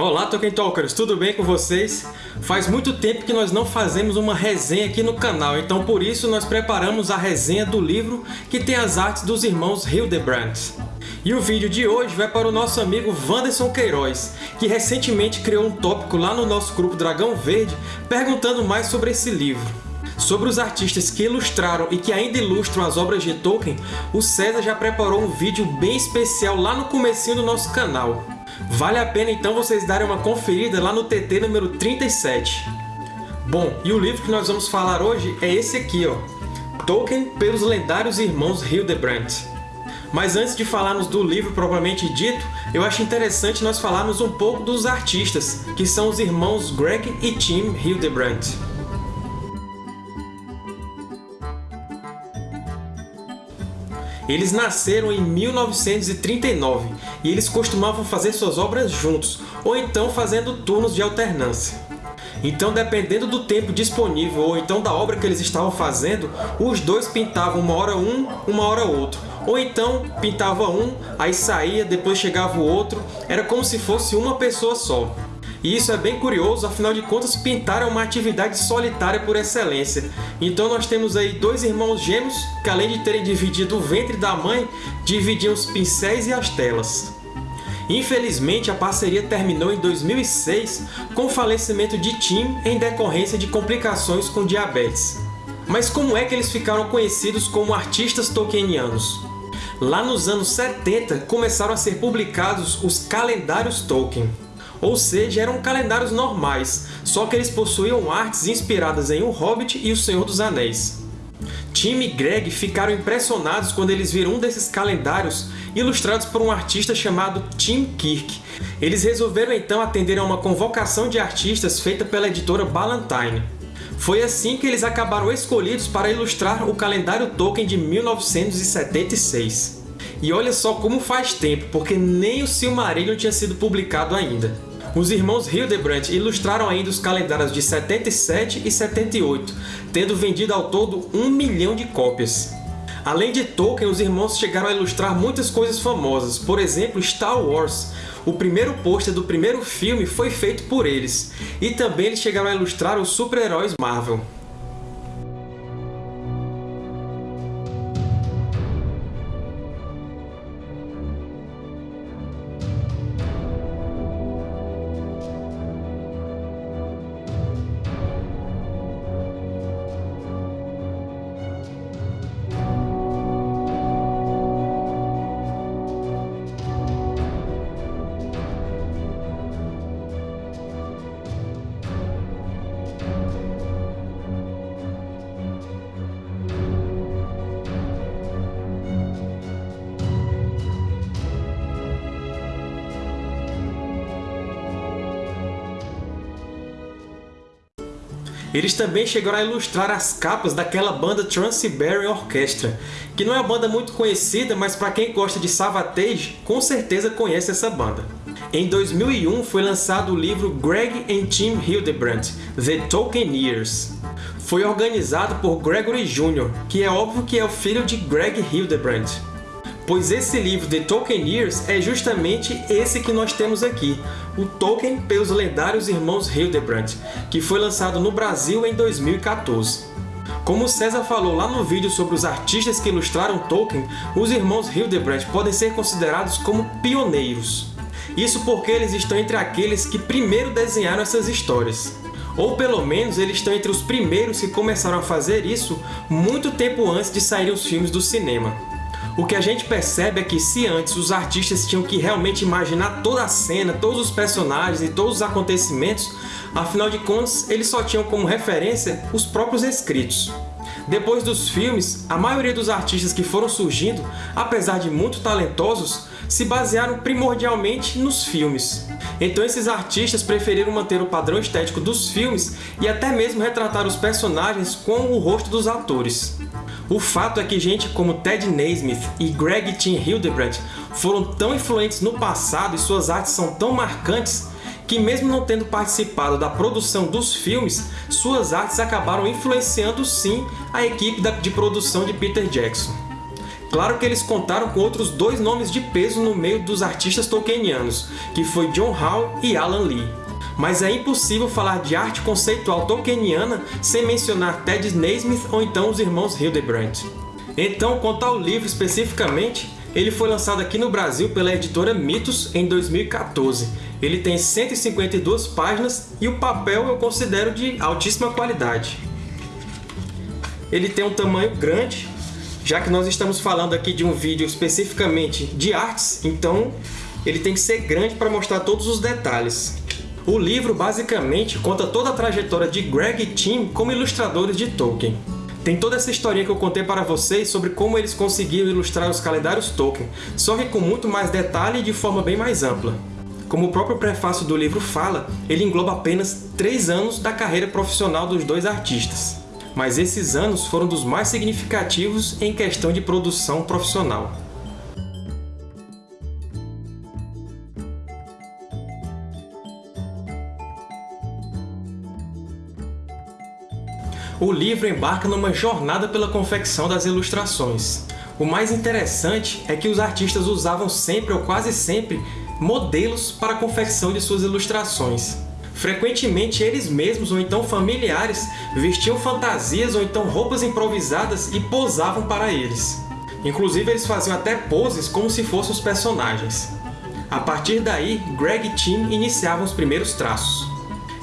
Olá, Tolkien Talkers! Tudo bem com vocês? Faz muito tempo que nós não fazemos uma resenha aqui no canal, então por isso nós preparamos a resenha do livro que tem as artes dos irmãos Hildebrand. E o vídeo de hoje vai para o nosso amigo Wanderson Queiroz, que recentemente criou um tópico lá no nosso grupo Dragão Verde perguntando mais sobre esse livro. Sobre os artistas que ilustraram e que ainda ilustram as obras de Tolkien, o César já preparou um vídeo bem especial lá no comecinho do nosso canal. Vale a pena então vocês darem uma conferida lá no TT número 37. Bom, e o livro que nós vamos falar hoje é esse aqui, ó, Tolkien pelos lendários irmãos Hildebrand. Mas antes de falarmos do livro propriamente dito, eu acho interessante nós falarmos um pouco dos artistas, que são os irmãos Greg e Tim Hildebrand. Eles nasceram em 1939 e eles costumavam fazer suas obras juntos, ou então fazendo turnos de alternância. Então, dependendo do tempo disponível ou então da obra que eles estavam fazendo, os dois pintavam uma hora um, uma hora outro. Ou então pintava um, aí saía, depois chegava o outro, era como se fosse uma pessoa só. E isso é bem curioso, afinal de contas, pintar é uma atividade solitária por excelência. Então nós temos aí dois irmãos gêmeos que, além de terem dividido o ventre da mãe, dividiam os pincéis e as telas. Infelizmente, a parceria terminou em 2006 com o falecimento de Tim em decorrência de complicações com diabetes. Mas como é que eles ficaram conhecidos como artistas tolkienianos? Lá nos anos 70, começaram a ser publicados os Calendários Tolkien ou seja, eram calendários normais, só que eles possuíam artes inspiradas em O Hobbit e O Senhor dos Anéis. Tim e Greg ficaram impressionados quando eles viram um desses calendários ilustrados por um artista chamado Tim Kirk. Eles resolveram então atender a uma convocação de artistas feita pela editora Ballantine. Foi assim que eles acabaram escolhidos para ilustrar o calendário Tolkien de 1976. E olha só como faz tempo, porque nem o Silmarillion tinha sido publicado ainda. Os irmãos Hildebrand ilustraram ainda os calendários de 77 e 78, tendo vendido ao todo um milhão de cópias. Além de Tolkien, os irmãos chegaram a ilustrar muitas coisas famosas, por exemplo, Star Wars. O primeiro pôster do primeiro filme foi feito por eles, e também eles chegaram a ilustrar os super-heróis Marvel. Eles também chegaram a ilustrar as capas daquela banda Trans-Siberian Orchestra, que não é uma banda muito conhecida, mas para quem gosta de Savatage, com certeza conhece essa banda. Em 2001 foi lançado o livro Greg and Tim Hildebrand, The Tolkieneers. Foi organizado por Gregory Jr., que é óbvio que é o filho de Greg Hildebrand pois esse livro The Tolkieneers é justamente esse que nós temos aqui, o Tolkien pelos lendários irmãos Hildebrand, que foi lançado no Brasil em 2014. Como César falou lá no vídeo sobre os artistas que ilustraram Tolkien, os irmãos Hildebrand podem ser considerados como pioneiros. Isso porque eles estão entre aqueles que primeiro desenharam essas histórias. Ou pelo menos eles estão entre os primeiros que começaram a fazer isso muito tempo antes de saírem os filmes do cinema. O que a gente percebe é que se antes os artistas tinham que realmente imaginar toda a cena, todos os personagens e todos os acontecimentos, afinal de contas eles só tinham como referência os próprios escritos. Depois dos filmes, a maioria dos artistas que foram surgindo, apesar de muito talentosos, se basearam primordialmente nos filmes. Então esses artistas preferiram manter o padrão estético dos filmes e até mesmo retratar os personagens com o rosto dos atores. O fato é que gente como Ted Naismith e Greg T. Hildebrand foram tão influentes no passado e suas artes são tão marcantes que mesmo não tendo participado da produção dos filmes, suas artes acabaram influenciando sim a equipe de produção de Peter Jackson. Claro que eles contaram com outros dois nomes de peso no meio dos artistas tolkienianos, que foi John Howe e Alan Lee. Mas é impossível falar de arte conceitual tolkieniana sem mencionar Ted Naismith ou então os irmãos Hildebrandt. Então, quanto ao livro especificamente, ele foi lançado aqui no Brasil pela editora Mitos em 2014. Ele tem 152 páginas e o papel eu considero de altíssima qualidade. Ele tem um tamanho grande, já que nós estamos falando aqui de um vídeo especificamente de artes, então ele tem que ser grande para mostrar todos os detalhes. O livro basicamente conta toda a trajetória de Greg e Tim como ilustradores de Tolkien. Tem toda essa historinha que eu contei para vocês sobre como eles conseguiram ilustrar os calendários Tolkien, só que com muito mais detalhe e de forma bem mais ampla. Como o próprio prefácio do livro fala, ele engloba apenas três anos da carreira profissional dos dois artistas mas esses anos foram dos mais significativos em questão de produção profissional. O livro embarca numa jornada pela confecção das ilustrações. O mais interessante é que os artistas usavam sempre ou quase sempre modelos para a confecção de suas ilustrações. Frequentemente, eles mesmos ou então familiares vestiam fantasias ou então roupas improvisadas e posavam para eles. Inclusive, eles faziam até poses como se fossem os personagens. A partir daí, Greg e Tim iniciavam os primeiros traços.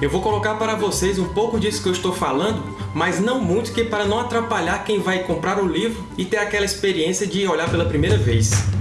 Eu vou colocar para vocês um pouco disso que eu estou falando, mas não muito que para não atrapalhar quem vai comprar o livro e ter aquela experiência de olhar pela primeira vez.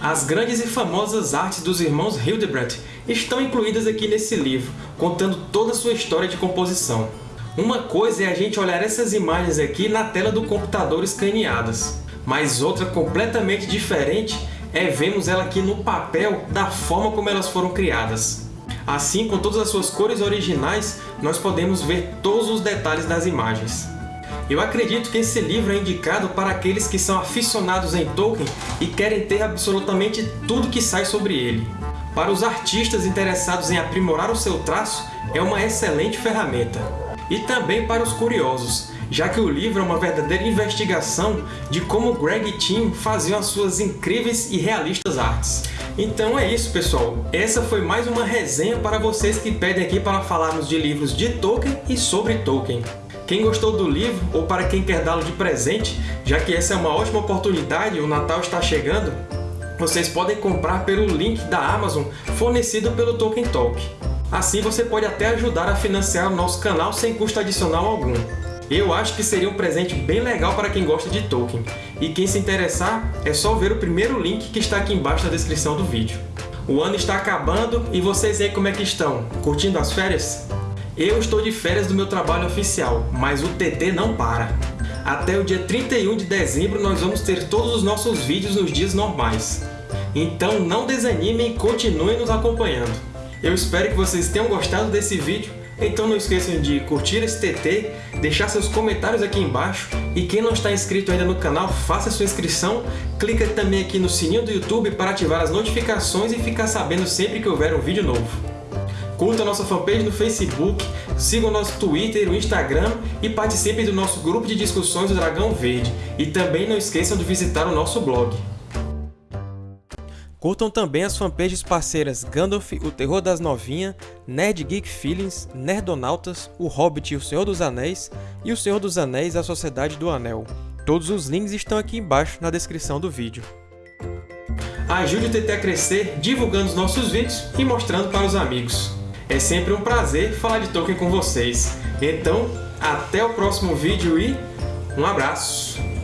As grandes e famosas artes dos irmãos Hildebrandt estão incluídas aqui nesse livro, contando toda a sua história de composição. Uma coisa é a gente olhar essas imagens aqui na tela do computador escaneadas, mas outra completamente diferente é vermos ela aqui no papel da forma como elas foram criadas. Assim, com todas as suas cores originais, nós podemos ver todos os detalhes das imagens. Eu acredito que esse livro é indicado para aqueles que são aficionados em Tolkien e querem ter absolutamente tudo que sai sobre ele. Para os artistas interessados em aprimorar o seu traço, é uma excelente ferramenta. E também para os curiosos, já que o livro é uma verdadeira investigação de como Greg e Tim faziam as suas incríveis e realistas artes. Então é isso, pessoal. Essa foi mais uma resenha para vocês que pedem aqui para falarmos de livros de Tolkien e sobre Tolkien. Quem gostou do livro, ou para quem quer dá-lo de presente, já que essa é uma ótima oportunidade, o Natal está chegando, vocês podem comprar pelo link da Amazon fornecido pelo Tolkien Talk. Assim você pode até ajudar a financiar o nosso canal sem custo adicional algum. Eu acho que seria um presente bem legal para quem gosta de Tolkien, e quem se interessar é só ver o primeiro link que está aqui embaixo na descrição do vídeo. O ano está acabando e vocês aí como é que estão? Curtindo as férias? Eu estou de férias do meu trabalho oficial, mas o TT não para. Até o dia 31 de dezembro nós vamos ter todos os nossos vídeos nos dias normais. Então não desanimem e continuem nos acompanhando. Eu espero que vocês tenham gostado desse vídeo, então não esqueçam de curtir esse TT, deixar seus comentários aqui embaixo e quem não está inscrito ainda no canal, faça sua inscrição, clica também aqui no sininho do YouTube para ativar as notificações e ficar sabendo sempre que houver um vídeo novo. Curta a nossa fanpage no Facebook, siga o nosso Twitter, o Instagram e participem do nosso grupo de discussões do Dragão Verde. E também não esqueçam de visitar o nosso blog. Curtam também as fanpages parceiras Gandalf, o Terror das Novinhas, Nerd Geek Feelings, Nerdonautas, o Hobbit e o Senhor dos Anéis e o Senhor dos Anéis a Sociedade do Anel. Todos os links estão aqui embaixo na descrição do vídeo. Ajude o TT a crescer divulgando os nossos vídeos e mostrando para os amigos. É sempre um prazer falar de Tolkien com vocês. Então, até o próximo vídeo e um abraço!